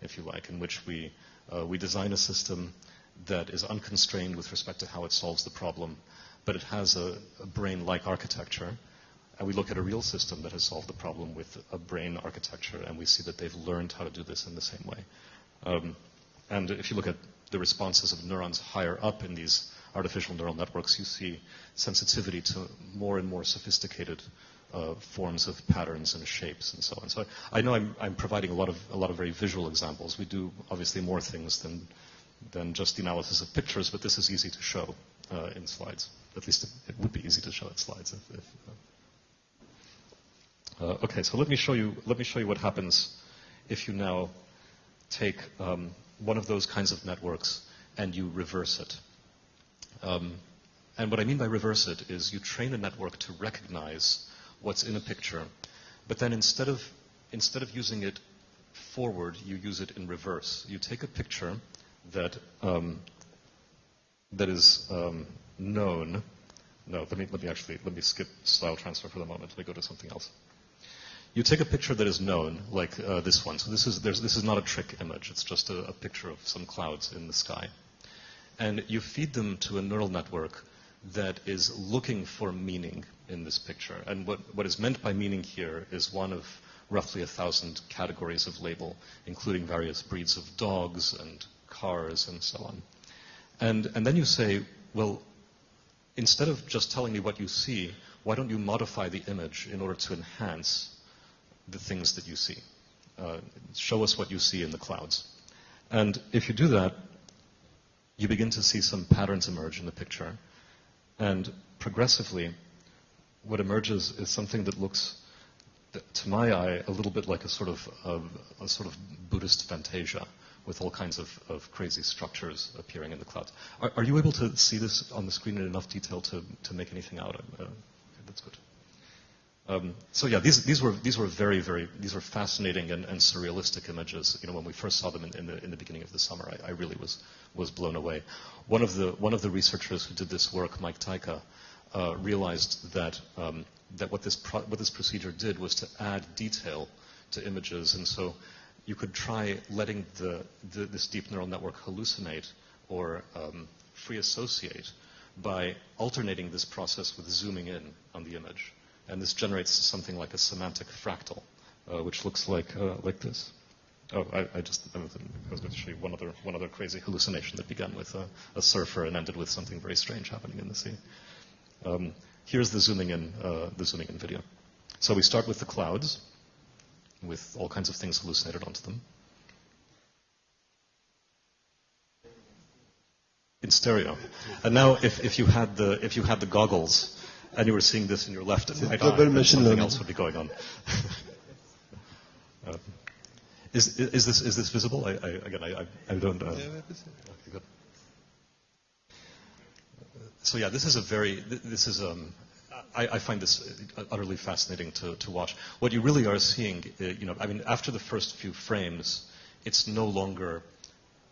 if you like, in which we, uh, we design a system that is unconstrained with respect to how it solves the problem, but it has a, a brain-like architecture. And we look at a real system that has solved the problem with a brain architecture, and we see that they've learned how to do this in the same way. Um, and if you look at the responses of neurons higher up in these artificial neural networks, you see sensitivity to more and more sophisticated uh, forms of patterns and shapes and so on. So I, know I'm, I'm, providing a lot of a lot of very visual examples. We do obviously more things than than just the analysis of pictures, but this is easy to show uh, in slides. At least it, it, would be easy to show in slides. If, if, uh, uh okay, so let me show you let me show you what happens if you now take um, one of those kinds of networks and you reverse it. Um, and what I mean by reverse it is you train a network to recognize what's in a picture, but then instead of, instead of using it forward, you use it in reverse. You take a picture that, um, that is um, known. No, let me, let me actually, let me skip style transfer for the moment. Let me go to something else. you take a picture that is known, like uh, this one. So this is, this is not a trick image. It's just a, a picture of some clouds in the sky. And you feed them to a neural network that is looking for meaning in this picture. And what, what is meant by meaning here is one of roughly a thousand categories of label, including various breeds of dogs and cars and so on. And, and then you say, well, instead of just telling me what you see, why don't you modify the image in order to enhance the things that you see? Uh, show us what you see in the clouds. And if you do that, you begin to see some patterns emerge in the picture. And progressively, what emerges is something that looks, to my eye, a little bit like a sort of, a sort of Buddhist fantasia with all kinds of, of crazy structures appearing in the clouds. Are, are, you able to see this on the screen in enough detail to, to make anything out? Uh, that's good. Um, so yeah, these, these, were, these were very, very, these were fascinating and, and surrealistic images. You know, when we first saw them in, in, the, in the beginning of the summer, I, I, really was, was blown away. One of, the, one of the researchers who did this work, Mike Tyka, uh, realized that, um, that what, this what this procedure did was to add detail to images. And so you could try letting the, the, this deep neural network hallucinate or um, free associate by alternating this process with zooming in on the image. And this generates something like a semantic fractal, uh, which looks like, uh, like this. Oh, I, I just I was going to show you one other, one other crazy hallucination that began with a, a surfer and ended with something very strange happening in the sea. Um, here's the zooming in, uh, the zooming in video. So we start with the clouds with all kinds of things hallucinated onto them. In stereo. And now, if, if, you had the, if you had the goggles and you were seeing this in your left and right eye, then something else would be going on. uh, <laughs> is, is, this, is this visible? I, I, again, I, I don't. Uh, okay, good. So yeah, this is a very. This is um, I, I, find this utterly fascinating to, to, watch. What you really are seeing, uh, you know, I mean, after the first few frames, it's no longer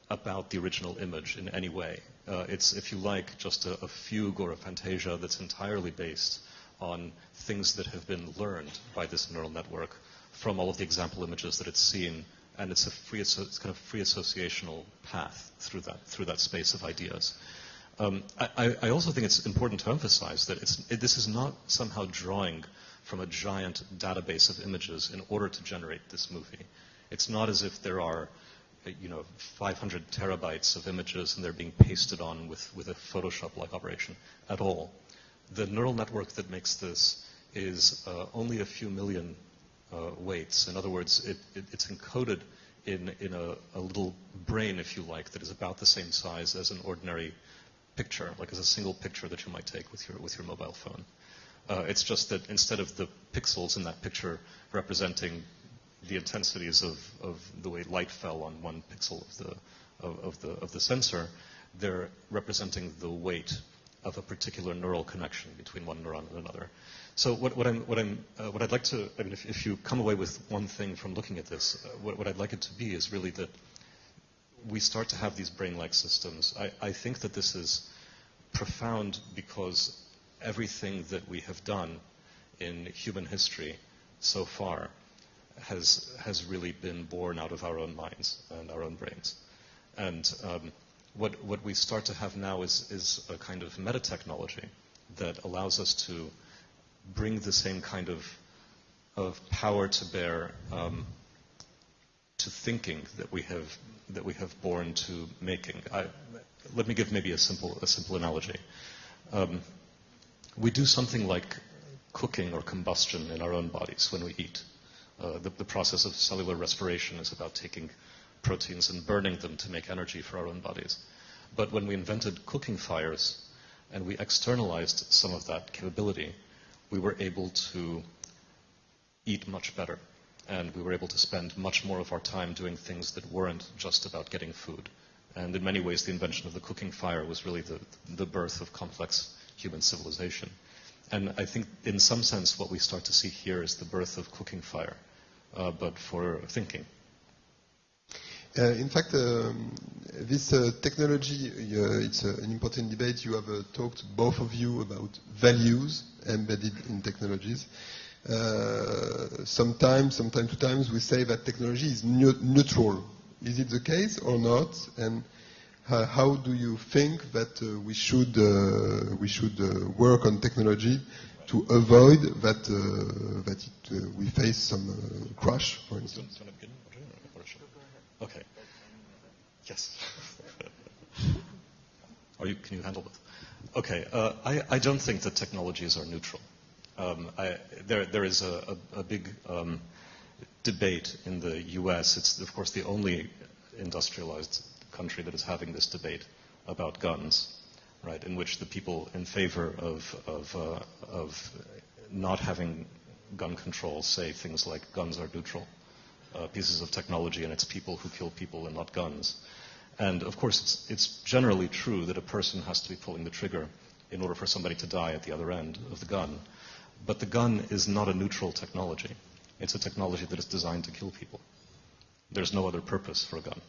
about the original image in any way. Uh, it's, if you like, just a, a, fugue or a fantasia that's entirely based on things that have been learned by this neural network from all of the example images that it's seen, and it's a free, it's kind of free associational path through that through that space of ideas. Um, I, I, also think it's important to emphasize that it, this is not somehow drawing from a giant database of images in order to generate this movie. It's not as if there are, you know, 500 terabytes of images and they're being pasted on with, with a Photoshop-like operation at all. The neural network that makes this is uh, only a few million uh, weights. In other words, it, it, it's encoded in, in a, a little brain, if you like, that is about the same size as an ordinary picture, like as a single picture that you might take with your, with your mobile phone. Uh, it's just that instead of the pixels in that picture representing the intensities of, of the way light fell on one pixel of the, of, of, the, of the sensor, they're representing the weight of a particular neural connection between one neuron and another. So what, what, I'm, what, I'm, uh, what I'd like to, I mean, if, if, you come away with one thing from looking at this, uh, what, what I'd like it to be is really that we start to have these brain-like systems. I, I think that this is profound because everything that we have done in human history so far has, has really been born out of our own minds and our own brains. And um, what, what we start to have now is, is a kind of meta technology that allows us to bring the same kind of, of power to bear um, to thinking that we have that we have born to making. I, let me give maybe a simple, a simple analogy. Um, we do something like cooking or combustion in our own bodies when we eat. Uh, the, the, process of cellular respiration is about taking proteins and burning them to make energy for our own bodies. But when we invented cooking fires and we externalized some of that capability, we were able to eat much better and we were able to spend much more of our time doing things that weren't just about getting food. And in many ways, the invention of the cooking fire was really the, the birth of complex human civilization. And I think, in some sense, what we start to see here is the birth of cooking fire, uh, but for thinking. Uh, in fact, um, this uh, technology, uh, it's uh, an important debate. You have uh, talked, both of you, about values embedded in technologies. Uh, sometimes, sometimes to times, we say that technology is neu- neutral. Is it the case or not? And uh, how do you think that uh, we should uh, we should uh, work on technology to avoid that that it, we face some crash, for instance? Okay. Yes. <laughs> You, can you handle it? Okay. I, I don't think that technologies are neutral. Um, I, there, there is a, a, a big um, debate in the U.S. It's, of course, the only industrialized country that is having this debate about guns, right? In which the people in favor of, of, uh, of not having gun control say things like guns are neutral uh, pieces of technology and it's people who kill people and not guns. And of course, it's, it's generally true that a person has to be pulling the trigger in order for somebody to die at the other end of the gun. But the gun is not a neutral technology. It's a technology that is designed to kill people. There's no other purpose for a gun.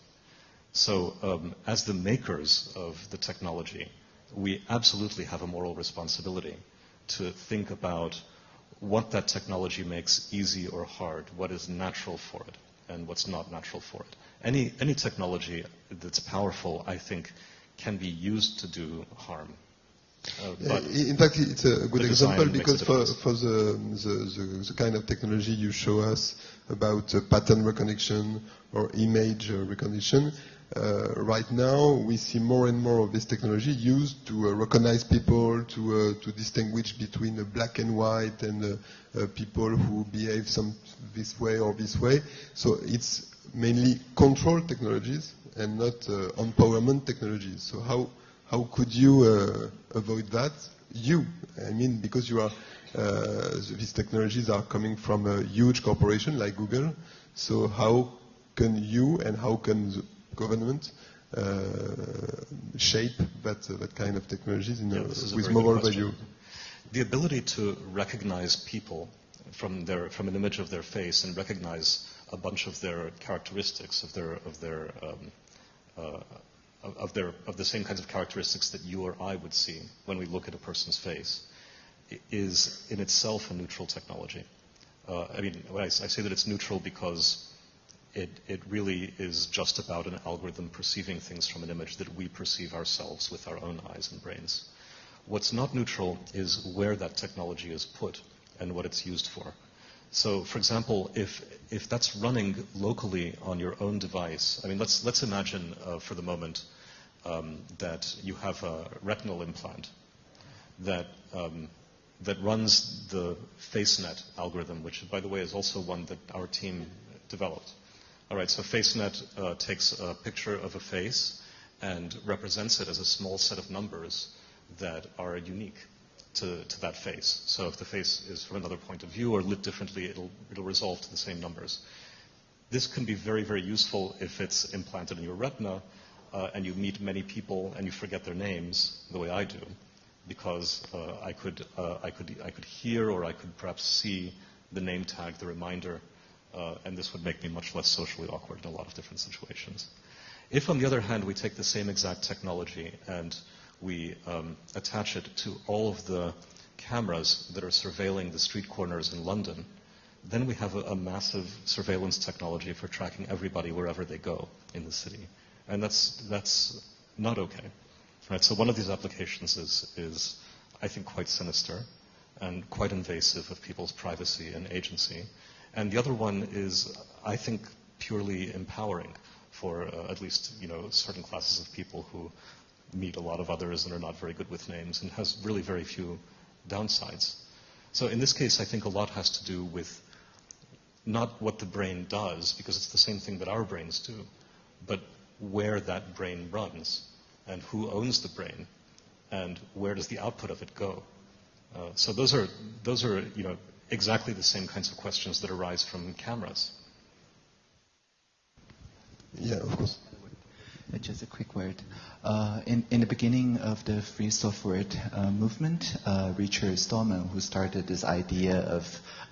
So, um, as the makers of the technology, we absolutely have a moral responsibility to think about what that technology makes easy or hard, what is natural for it, and what's not natural for it. Any, any technology that's powerful, I think, can be used to do harm. Uh, in fact, it's a good example because for, for the, the, the, the kind of technology you show us about uh, pattern recognition or image uh, recognition, uh, right now we see more and more of this technology used to uh, recognize people, to, uh, to distinguish between uh, black and white and uh, uh, people who behave some this way or this way. So it's mainly control technologies and not uh, empowerment technologies. So how how could you uh, avoid that? You, I mean, because you are, uh, these technologies are coming from a huge corporation like Google. So how can you and how can the government uh, shape that that kind of technologies in Yeah, a, this a with moral value? The ability to recognize people from their from an image of their face and recognize a bunch of their characteristics of their of their um, uh, of, their of the same kinds of characteristics that you or I would see when we look at a person's face is in itself a neutral technology. Uh, I mean, I, I say that it's neutral because it, it really is just about an algorithm perceiving things from an image that we perceive ourselves with our own eyes and brains. What's not neutral is where that technology is put and what it's used for. So, for example, if, if that's running locally on your own device, I mean, let's, let's imagine uh, for the moment um, that you have a retinal implant that, um, that runs the FaceNet algorithm, which, by the way, is also one that our team developed. All right, so FaceNet uh, takes a picture of a face and represents it as a small set of numbers that are unique to, to that face. So if the face is from another point of view or lit differently, it'll, it'll resolve to the same numbers. This can be very, very useful if it's implanted in your retina uh, and you meet many people and you forget their names, the way I do, because uh, I, could, uh, I, could, I could hear or I could perhaps see the name tag, the reminder, uh, and this would make me much less socially awkward in a lot of different situations. If, on the other hand, we take the same exact technology and we um, attach it to all of the cameras that are surveilling the street corners in London, then we have a, a massive surveillance technology for tracking everybody wherever they go in the city. And that's, that's not okay. Right? So one of these applications is, is, I think, quite sinister and quite invasive of people's privacy and agency. And the other one is, I think, purely empowering for uh, at least you know certain classes of people who meet a lot of others and are not very good with names and has really very few downsides. So in this case, I think a lot has to do with not what the brain does, because it's the same thing that our brains do, but where that brain runs and who owns the brain and where does the output of it go. Uh, so those are, those are you know, exactly the same kinds of questions that arise from cameras. Yeah, of course. Uh, Just a quick word. Uh, in, in the beginning of the free software uh, movement, uh, Richard Stallman, who started this idea of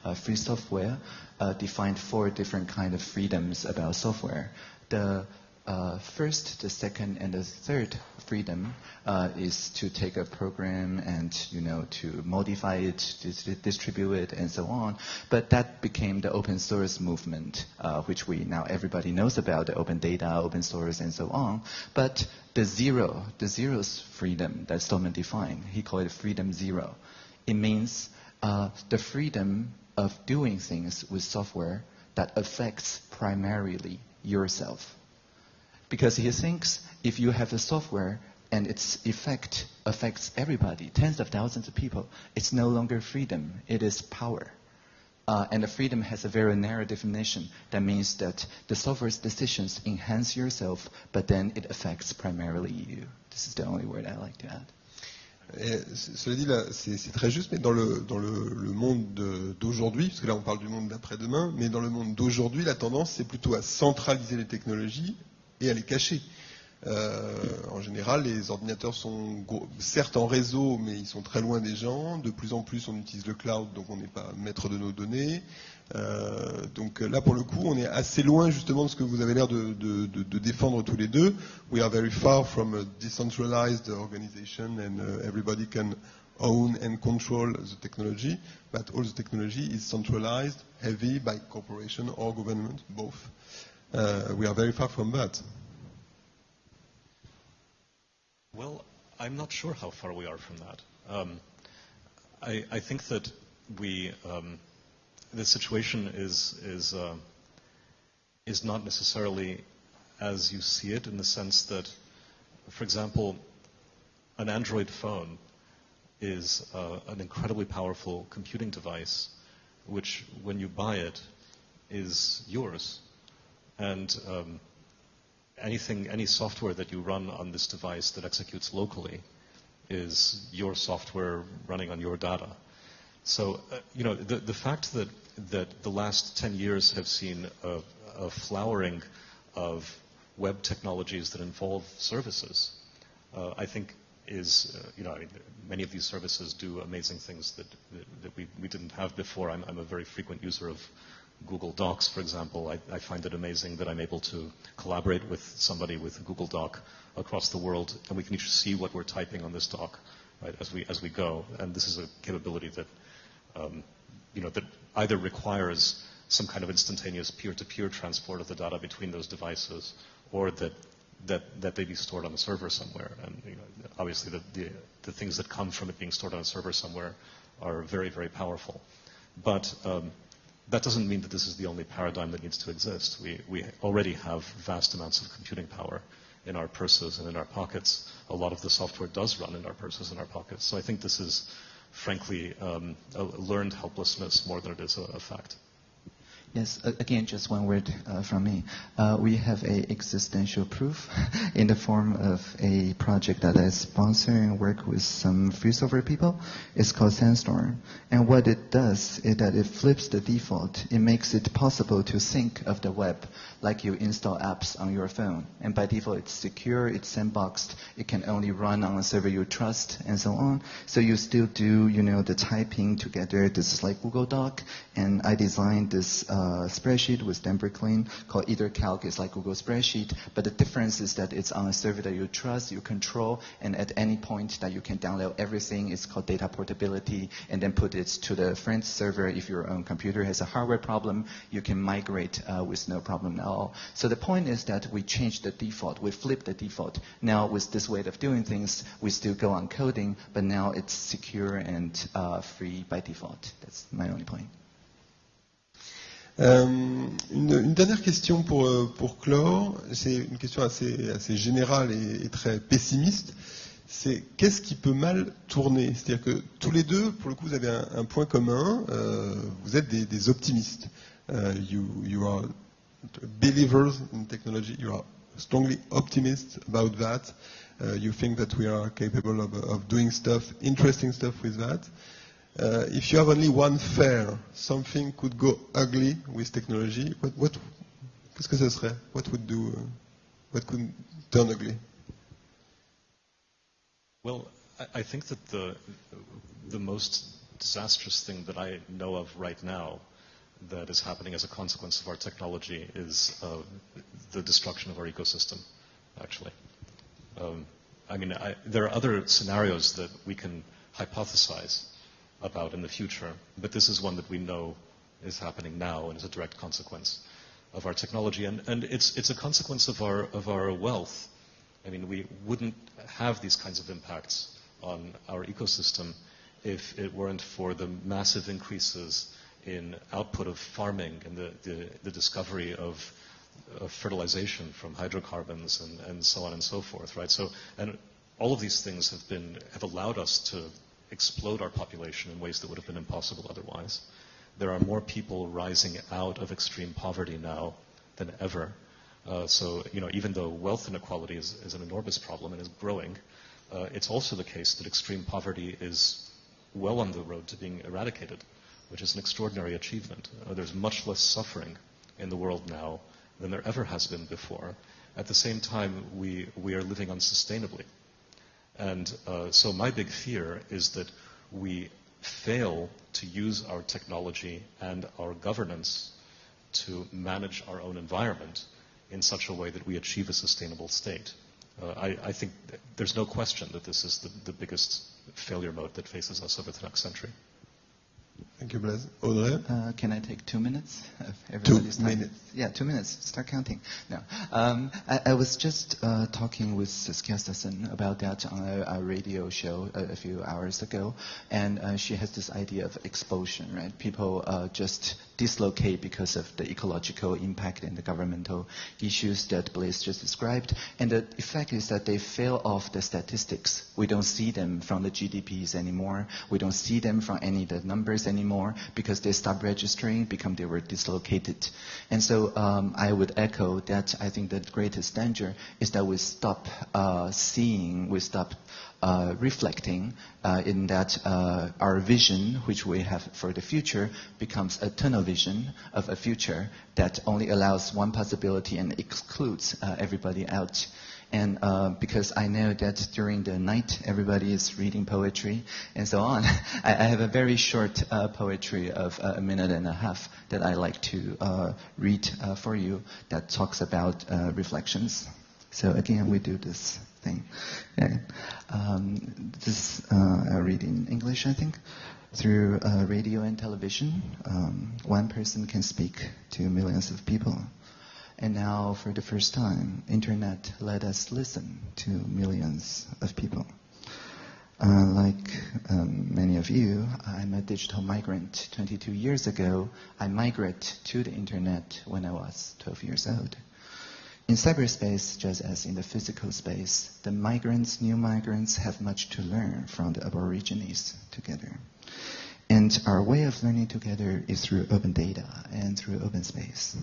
uh, free software, uh, defined four different kind of freedoms about software. The uh, first, the second, and the third freedom uh, is to take a program and you know to modify it, to distribute it, and so on. But that became the open source movement, uh, which we now everybody knows about the open data, open source, and so on. But the zero, the zero's freedom that Stallman defined, he called it freedom zero. It means uh, the freedom of doing things with software that affects primarily yourself. Because he thinks if you have a software and its effect affects everybody, tens of thousands of people, it's no longer freedom, it is power. Uh, and the freedom has a very narrow definition. That means that the software's decisions enhance yourself, but then it affects primarily you. This is the only word I like to add. Et, cela dit, c'est très juste, mais dans le, dans le, le monde d'aujourd'hui, parce que là on parle du monde d'après-demain, mais dans le monde d'aujourd'hui, la tendance c'est plutôt à centraliser les technologies et à les cacher. Euh, en général, les ordinateurs sont certes en réseau, mais ils sont très loin des gens. De plus en plus, on utilise le cloud, donc on n'est pas maître de nos données. Euh, donc là, pour le coup, on est assez loin justement de ce que vous avez l'air de, de, de, de, défendre tous les deux. We are very far from a decentralized organization and uh, everybody can own and control the technology, but all the technology is centralized, heavy by corporation or government, both. Uh, we are very far from that. Well, I'm not sure how far we are from that. Um, I, I, think that we, um, the situation is is uh, is not necessarily as you see it in the sense that, for example, an Android phone is uh, an incredibly powerful computing device, which, when you buy it, is yours, and um, anything, any software that you run on this device that executes locally is your software running on your data. So, uh, you know, the, the fact that, that the last 10 years have seen a, a flowering of web technologies that involve services, uh, I think is, uh, you know, I mean, many of these services do amazing things that, that, that we, we didn't have before. I'm, I'm a very frequent user of Google Docs, for example, I, I, find it amazing that I'm able to collaborate with somebody with a Google Doc across the world, and we can each see what we're typing on this doc, right, as we as we go. And this is a capability that, um, you know, that either requires some kind of instantaneous peer-to-peer transport of the data between those devices, or that that that they be stored on a server somewhere. And you know, obviously, the, the the things that come from it being stored on a server somewhere are very very powerful, but um, that doesn't mean that this is the only paradigm that needs to exist. We, we already have vast amounts of computing power in our purses and in our pockets. A lot of the software does run in our purses and our pockets. So I think this is, frankly, um, a learned helplessness more than it is a, a fact. Yes, again, just one word uh, from me. Uh, we have a existential proof <laughs> in the form of a project that I sponsor and work with some free software people. It's called Sandstorm. And what it does is that it flips the default. It makes it possible to think of the web like you install apps on your phone. And by default, it's secure, it's sandboxed, it can only run on a server you trust, and so on. So you still do, you know, the typing together. This is like Google Doc, and I designed this uh, spreadsheet with Dan Bricklin called EtherCalc. It's like Google Spreadsheet, but the difference is that it's on a server that you trust, you control, and at any point that you can download everything. It's called data portability, and then put it to the friend's server. If your own computer has a hardware problem, you can migrate uh, with no problem at all. So the point is that we changed the default. We flipped the default. Now with this way of doing things, we still go on coding, but now it's secure and uh, free by default. That's my only point. Euh, une, une, dernière question pour, euh, pour clore, c'est une question assez, assez générale et, et très pessimiste. C'est qu'est-ce qui peut mal tourner? C'est-à-dire que tous les deux, pour le coup, vous avez un, un point commun. Euh, vous êtes des, des optimistes. Uh, you, you are believers in technology. You are strongly optimist about that. Uh, you think that we are capable of, of doing stuff, interesting stuff with that. Uh, if you have only one fair, something could go ugly with technology. What, what, qu'est-ce que ça serait? What would do? Uh, what could turn ugly? Well, I, I think that the the most disastrous thing that I know of right now that is happening as a consequence of our technology is uh, the destruction of our ecosystem, actually. Um, I mean, I, there are other scenarios that we can hypothesize about in the future, but this is one that we know is happening now and is a direct consequence of our technology. And, and it's, it's a consequence of our, of our wealth. I mean, we wouldn't have these kinds of impacts on our ecosystem if it weren't for the massive increases in output of farming and the, the, the discovery of, of, fertilization from hydrocarbons and, and so on and so forth, right? So, and all of these things have been, have allowed us to explode our population in ways that would have been impossible otherwise. There are more people rising out of extreme poverty now than ever. Uh, so, you know, even though wealth inequality is, is an enormous problem and is growing, uh, it's also the case that extreme poverty is well on the road to being eradicated, which is an extraordinary achievement. Uh, there's much less suffering in the world now than there ever has been before. At the same time, we, we are living unsustainably. And uh, so my big fear is that we fail to use our technology and our governance to manage our own environment in such a way that we achieve a sustainable state. Uh, I, I, think there's no question that this is the, the biggest failure mode that faces us over the next century. Thank you, Blaise. Audrey? Uh, can I take two minutes two minutes. Yeah, two minutes. Start counting. No. Um, I, I, was just uh, talking with Saskia about that on a, a radio show a, a, few hours ago, and uh, she has this idea of expulsion, right? People uh, just dislocate because of the ecological impact and the governmental issues that Blaise just described. And the effect is that they fail off the statistics. We don't see them from the GDPs anymore. We don't see them from any of the numbers anymore because they stop registering, become they were dislocated. And so um, I would echo that I think the greatest danger is that we stop uh, seeing, we stop uh, reflecting uh, in that uh, our vision, which we have for the future, becomes a tunnel vision of a future that only allows one possibility and excludes uh, everybody out. And uh, because I know that during the night everybody is reading poetry and so on, <laughs> I, I have a very short uh, poetry of a minute and a half that I like to read for you that talks about reflections. So again, we do this thing. Yeah. Um, this uh, I read in English, I think. Through uh, radio and television, um, one person can speak to millions of people. And now, for the first time, internet let us listen to millions of people. Uh, like um, many of you, I'm a digital migrant. 22 years ago, I migrated to the internet when I was 12 years old. In cyberspace, just as in the physical space, the migrants, new migrants, have much to learn from the Aborigines together. And our way of learning together is through open data and through open space.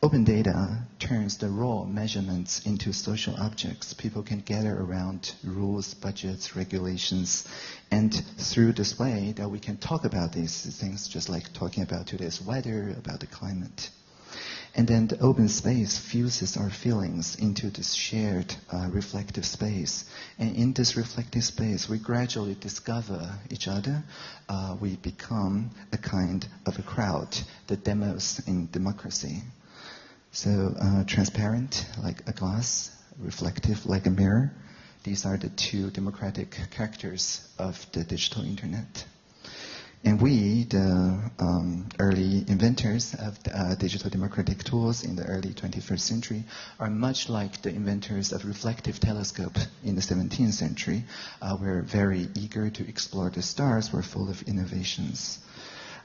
Open data turns the raw measurements into social objects. People can gather around rules, budgets, regulations, and through this way that we can talk about these things just like talking about today's weather, about the climate. And then the open space fuses our feelings into this shared uh, reflective space. And in this reflective space, we gradually discover each other. Uh, we become a kind of a crowd, the demos in democracy. So uh, transparent like a glass, reflective like a mirror. These are the two democratic characters of the digital internet. And we, the um, early inventors of uh, digital democratic tools in the early 21st century, are much like the inventors of reflective telescope in the 17th century. Uh, we're very eager to explore the stars. We're full of innovations.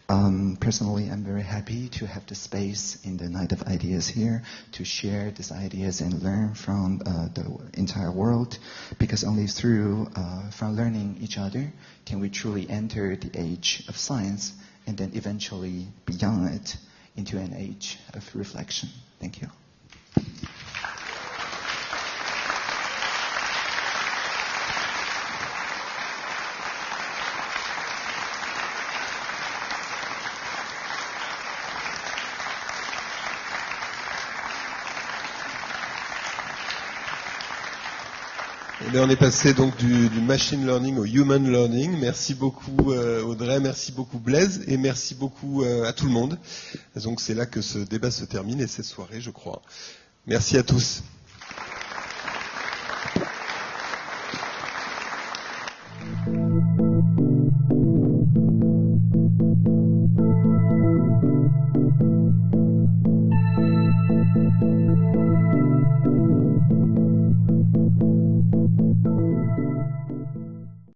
Um, personally, I'm very happy to have the space in the Night of Ideas here to share these ideas and learn from uh, the entire world, because only through uh, from learning each other can we truly enter the age of science and then eventually beyond it into an age of reflection. Thank you. On est passé donc du, machine learning au human learning. Merci beaucoup euh, Audrey, merci beaucoup Blaise et merci beaucoup euh, à tout le monde. Donc c'est là que ce débat se termine et cette soirée, je crois. Merci à tous.